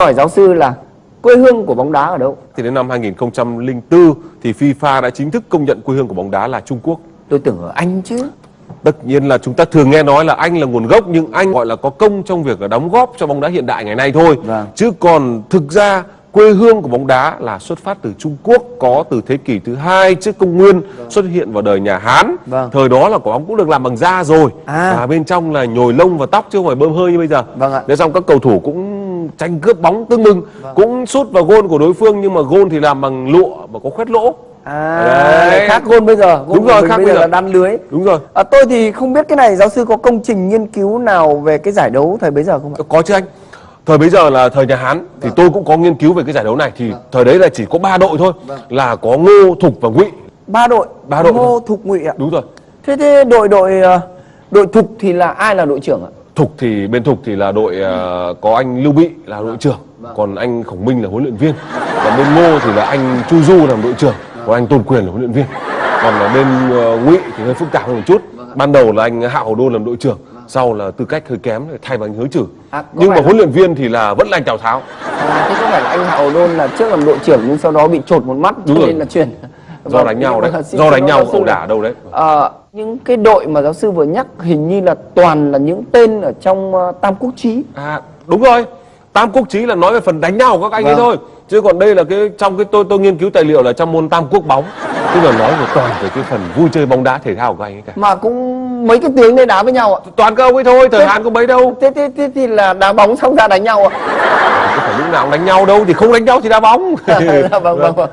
hỏi giáo sư là quê hương của bóng đá ở đâu? Thì đến năm 2004 thì FIFA đã chính thức công nhận quê hương của bóng đá là Trung Quốc. Tôi tưởng ở Anh chứ. Tất nhiên là chúng ta thường nghe nói là Anh là nguồn gốc nhưng Anh gọi là có công trong việc đóng góp cho bóng đá hiện đại ngày nay thôi. Vâng. Chứ còn thực ra quê hương của bóng đá là xuất phát từ Trung Quốc có từ thế kỷ thứ hai trước công nguyên xuất hiện vào đời nhà Hán. Vâng. Thời đó là quả bóng cũng được làm bằng da rồi À. và bên trong là nhồi lông và tóc chứ không phải bơm hơi như bây giờ. Vâng ạ. Thế xong các cầu thủ cũng tranh cướp bóng tưng bừng, cũng sút vào gôn của đối phương nhưng mà gôn thì làm bằng lụa và có khoét lỗ. À, Đấy. khác gôn bây giờ. Gôn Đúng rồi, khác bây giờ là đan lưới. Đúng rồi. À, tôi thì không biết cái này giáo sư có công trình nghiên cứu nào về cái giải đấu thời bấy giờ không ạ? Có chứ anh. Thời bấy giờ là thời nhà Hán thì tôi cũng có nghiên cứu về cái giải đấu này thì thời đấy là chỉ có ba đội thôi là có Ngô, Thục và Ngụy. Ba đội. Ba đội Ngô, Thục, Ngụy ạ. Đúng rồi. Thế thế đội đội ờ, đội Thục thì là ai là đội trưởng ạ? Thục thì bên Thục thì là đội ờ, có anh Lưu Bị là đội trưởng, còn anh Khổng Minh là huấn luyện viên. Còn bên Ngô thì là anh Chu Du làm đội trưởng, còn anh Tôn Quyền là huấn luyện viên. Còn ở bên ờ, Ngụy thì hơi phức tạp hơn một chút. Ban đầu là anh Hạ Hầu Đôn làm đội trưởng, sau là tư cách hơi kém thay bằng anh Hứa Trử. À, Nhưng mà huấn luyện viên thì là vẫn là anh Tào Tháo. À, thế có phải là anh Hạ Hầu Đôn là trước làm đội trưởng nhưng sau đó bị trột một mắt cho rồi. nên là chuyển Do Vâng, đánh nhau đấy, do đánh nhau ẩu đả đâu đấy. Ờ, những cái đội mà giáo sư vừa nhắc hình như là toàn là những tên ở trong ờ, Tam Quốc Chí. À đúng rồi Tam Quốc Chí là nói về phần đánh nhau của các anh ấy Vâng. thôi Chứ còn đây là cái trong cái tôi tôi nghiên cứu tài liệu là trong môn Tam Quốc bóng Tức là nói về toàn về cái phần vui chơi bóng đá thể thao của các anh ấy cả Mà cũng mấy cái tiếng đây đá với nhau ạ. Toàn các ông ấy thôi, thời Hán có mấy đâu Thế, thế, thế thì là đá bóng xong ra đánh nhau ạ. Có phải lúc nào cũng đánh nhau đâu Thì không đánh nhau thì đá bóng vâng, vâng, vâng.